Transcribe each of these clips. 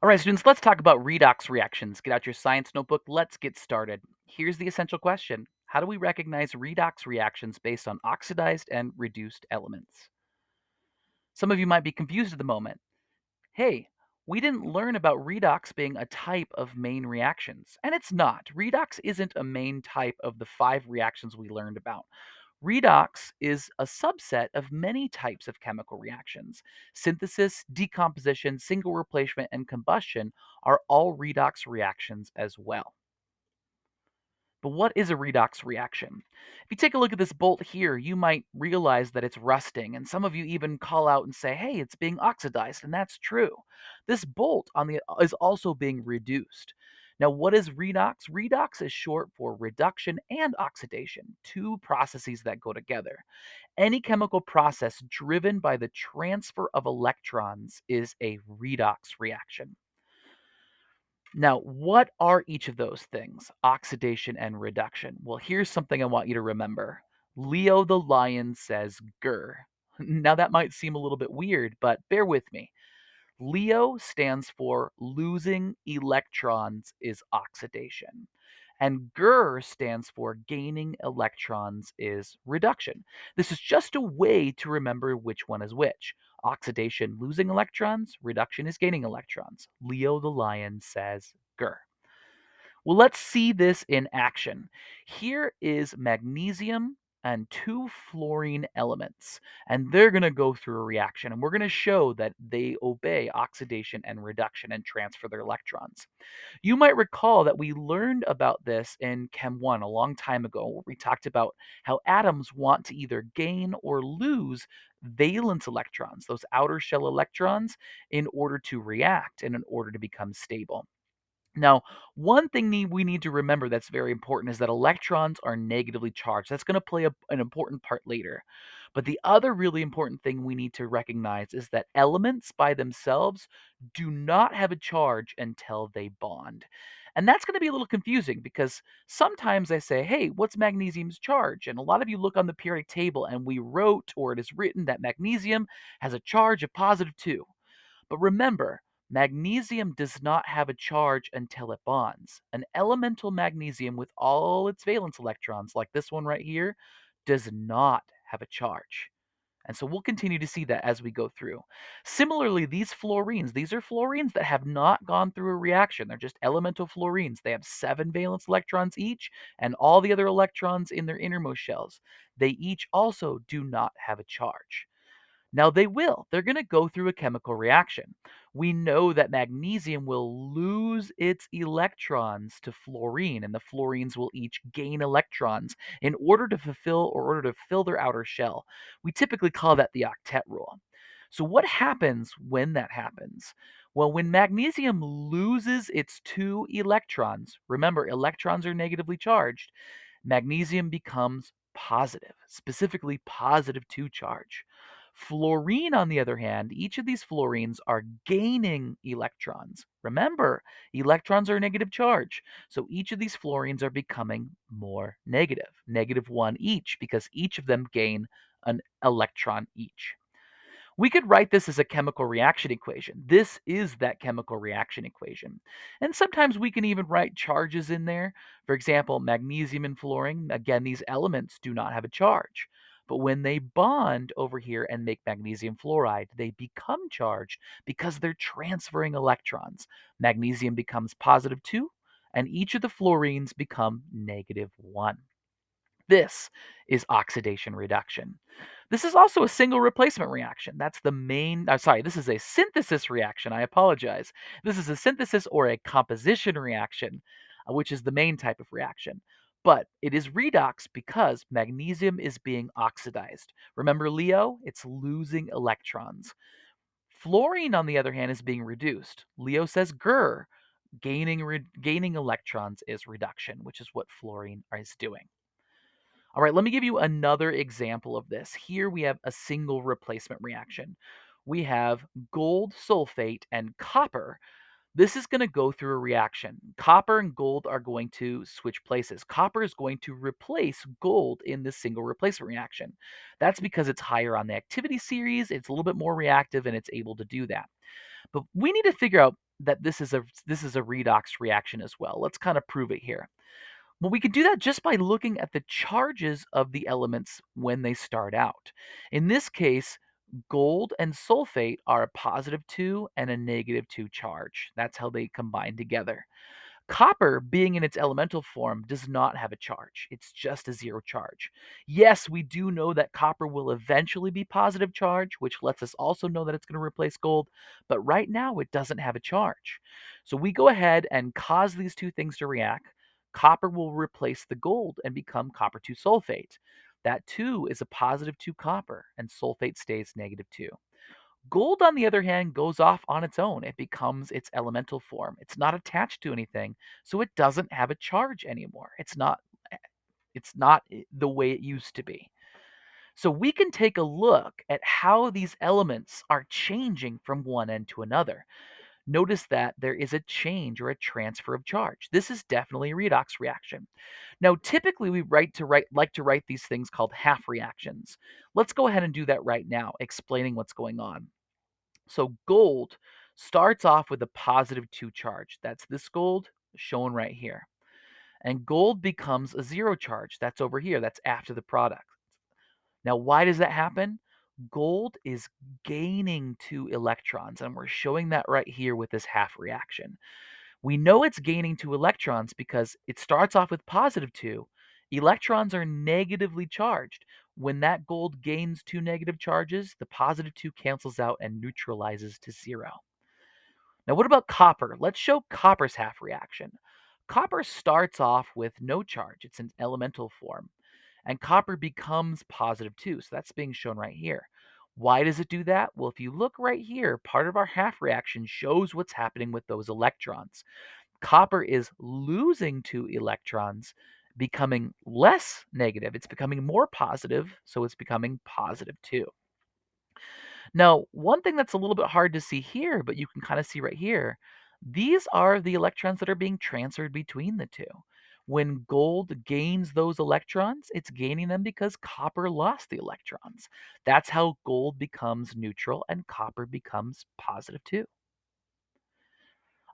All right, students, let's talk about redox reactions. Get out your science notebook. Let's get started. Here's the essential question How do we recognize redox reactions based on oxidized and reduced elements? Some of you might be confused at the moment. Hey, we didn't learn about redox being a type of main reactions. And it's not. Redox isn't a main type of the five reactions we learned about. Redox is a subset of many types of chemical reactions. Synthesis, decomposition, single replacement, and combustion are all redox reactions as well. But what is a redox reaction? If you take a look at this bolt here, you might realize that it's rusting, and some of you even call out and say, hey, it's being oxidized, and that's true. This bolt on the is also being reduced. Now, what is redox? Redox is short for reduction and oxidation, two processes that go together. Any chemical process driven by the transfer of electrons is a redox reaction. Now, what are each of those things? Oxidation and reduction. Well, here's something I want you to remember. Leo the lion says grr. Now, that might seem a little bit weird, but bear with me. Leo stands for losing electrons is oxidation. And GER stands for gaining electrons is reduction. This is just a way to remember which one is which. Oxidation, losing electrons, reduction is gaining electrons. Leo the lion says GER. Well, let's see this in action. Here is magnesium and two fluorine elements, and they're going to go through a reaction, and we're going to show that they obey oxidation and reduction and transfer their electrons. You might recall that we learned about this in Chem 1 a long time ago, where we talked about how atoms want to either gain or lose valence electrons, those outer shell electrons, in order to react and in order to become stable. Now, one thing we need to remember that's very important is that electrons are negatively charged. That's going to play a, an important part later. But the other really important thing we need to recognize is that elements by themselves do not have a charge until they bond. And that's going to be a little confusing because sometimes I say, hey, what's magnesium's charge? And a lot of you look on the periodic table and we wrote or it is written that magnesium has a charge of positive 2. But remember, Magnesium does not have a charge until it bonds. An elemental magnesium with all its valence electrons, like this one right here, does not have a charge. And so we'll continue to see that as we go through. Similarly, these fluorines, these are fluorines that have not gone through a reaction. They're just elemental fluorines. They have seven valence electrons each, and all the other electrons in their innermost shells. They each also do not have a charge. Now, they will. They're going to go through a chemical reaction. We know that magnesium will lose its electrons to fluorine, and the fluorines will each gain electrons in order to fulfill or order to fill their outer shell. We typically call that the octet rule. So, what happens when that happens? Well, when magnesium loses its two electrons, remember, electrons are negatively charged, magnesium becomes positive, specifically positive 2 charge. Fluorine, on the other hand, each of these fluorines are gaining electrons. Remember, electrons are a negative charge. So each of these fluorines are becoming more negative, negative one each, because each of them gain an electron each. We could write this as a chemical reaction equation. This is that chemical reaction equation. And sometimes we can even write charges in there. For example, magnesium and fluorine, again, these elements do not have a charge. But when they bond over here and make magnesium fluoride, they become charged because they're transferring electrons. Magnesium becomes positive 2, and each of the fluorines become negative 1. This is oxidation reduction. This is also a single replacement reaction. That's the main, uh, sorry, this is a synthesis reaction. I apologize. This is a synthesis or a composition reaction, uh, which is the main type of reaction but it is redox because magnesium is being oxidized. Remember Leo? It's losing electrons. Fluorine, on the other hand, is being reduced. Leo says grr. Gaining, re- gaining electrons is reduction, which is what fluorine is doing. All right, let me give you another example of this. Here we have a single replacement reaction. We have gold sulfate and copper this is going to go through a reaction. Copper and gold are going to switch places. Copper is going to replace gold in this single replacement reaction. That's because it's higher on the activity series, it's a little bit more reactive, and it's able to do that. But we need to figure out that this is a this is a redox reaction as well. Let's kind of prove it here. Well, we can do that just by looking at the charges of the elements when they start out. In this case, gold and sulfate are a positive 2 and a negative 2 charge. That's how they combine together. Copper, being in its elemental form, does not have a charge. It's just a zero charge. Yes, we do know that copper will eventually be positive charge, which lets us also know that it's going to replace gold, but right now it doesn't have a charge. So we go ahead and cause these two things to react. Copper will replace the gold and become copper 2 sulfate. That 2 is a positive 2 copper, and sulfate stays negative 2. Gold, on the other hand, goes off on its own. It becomes its elemental form. It's not attached to anything, so it doesn't have a charge anymore. It's not eh, it's not eh, the way it used to be. So we can take a look at how these elements are changing from one end to another. Notice that there is a change or a transfer of charge. This is definitely a redox reaction. Now, typically we write to write like to write these things called half reactions. Let's go ahead and do that right now, explaining what's going on. So gold starts off with a positive 2 charge. That's this gold shown right here. And gold becomes a zero charge. That's over here. That's after the product. Now, why does that happen? Gold is gaining two electrons, and we're showing that right here with this half reaction. We know it's gaining two electrons because it starts off with positive 2. Electrons are negatively charged. When that gold gains two negative charges, the positive 2 cancels out and neutralizes to 0. Now, what about copper? Let's show copper's half reaction. Copper starts off with no charge. It's an elemental form. And copper becomes positive positive too. So that's being shown right here. Why does it do that? Well, if you look right here, part of our half reaction shows what's happening with those electrons. Copper is losing two electrons, becoming less negative. It's becoming more positive, so it's becoming positive 2. Now, one thing that's a little bit hard to see here, but you can kind of see right here, these are the electrons that are being transferred between the two. When gold gains those electrons, it's gaining them because copper lost the electrons. That's how gold becomes neutral and copper becomes positive 2.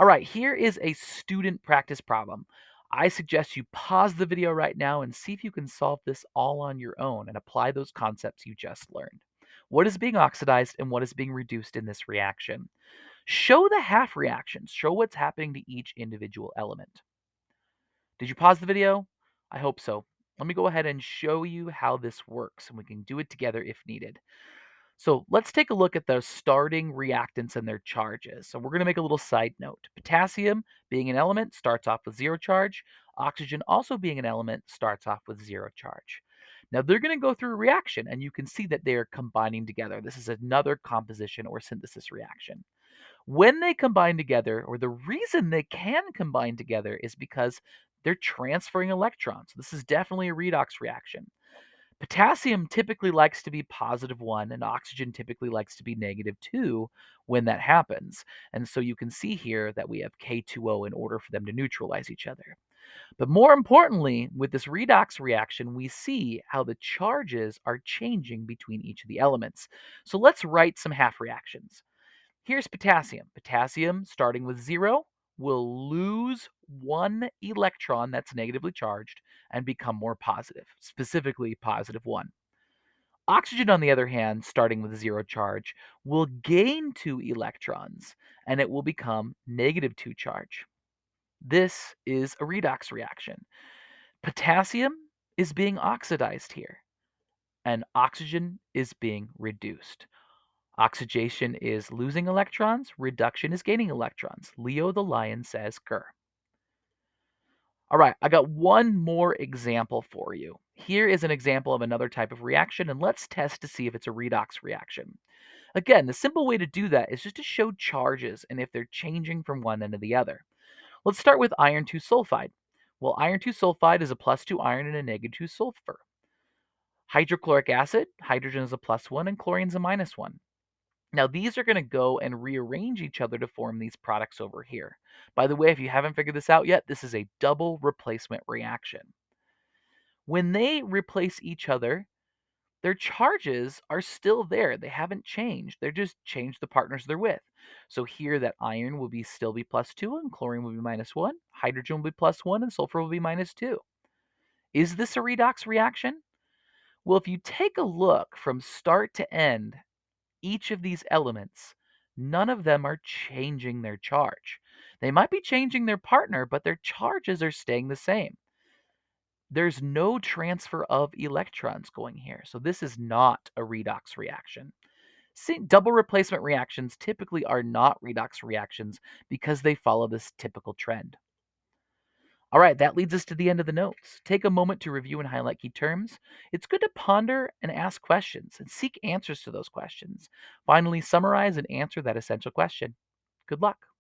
All right, here is a student practice problem. I suggest you pause the video right now and see if you can solve this all on your own and apply those concepts you just learned. What is being oxidized and what is being reduced in this reaction? Show the half reactions. Show what's happening to each individual element. Did you pause the video? I hope so. Let me go ahead and show you how this works, and we can do it together if needed. So let's take a look at the starting reactants and their charges. So we're going to make a little side note. Potassium, being an element, starts off with zero charge. Oxygen, also being an element, starts off with zero charge. Now they're going to go through a reaction, and you can see that they are combining together. This is another composition or synthesis reaction. When they combine together, or the reason they can combine together is because they're transferring electrons. This is definitely a redox reaction. Potassium typically likes to be positive 1 and oxygen typically likes to be negative 2 when that happens. And so you can see here that we have K2O in order for them to neutralize each other. But more importantly, with this redox reaction, we see how the charges are changing between each of the elements. So let's write some half reactions. Here's potassium. Potassium, starting with 0, will lose one electron that's negatively charged and become more positive, specifically positive 1. Oxygen, on the other hand, starting with zero charge, will gain two electrons and it will become negative 2 charge. This is a redox reaction. Potassium is being oxidized here, and oxygen is being reduced. Oxidation is losing electrons, reduction is gaining electrons. Leo the lion says grr. All right, I got one more example for you. Here is an example of another type of reaction, and let's test to see if it's a redox reaction. Again, the simple way to do that is just to show charges and if they're changing from one end to the other. Let's start with iron 2 sulfide. Well, iron 2 sulfide is a plus 2 iron and a negative 2 sulfur. Hydrochloric acid, hydrogen is a plus 1 and chlorine is a minus 1. Now, these are going to go and rearrange each other to form these products over here. By the way, if you haven't figured this out yet, this is a double replacement reaction. When they replace each other, Their charges are still there. They haven't changed. They're just changed the partners they're with. So here that iron will be still be plus 2 and chlorine will be minus 1, hydrogen will be plus 1 and sulfur will be minus 2. Is this a redox reaction? Well, if you take a look from start to end, each of these elements, none of them are changing their charge. They might be changing their partner, but their charges are staying the same. There's no transfer of electrons going here, so this is not a redox reaction. See, double replacement reactions typically are not redox reactions because they follow this typical trend. All right, that leads us to the end of the notes. Take a moment to review and highlight key terms. It's good to ponder and ask questions and seek answers to those questions. Finally, summarize and answer that essential question. Good luck.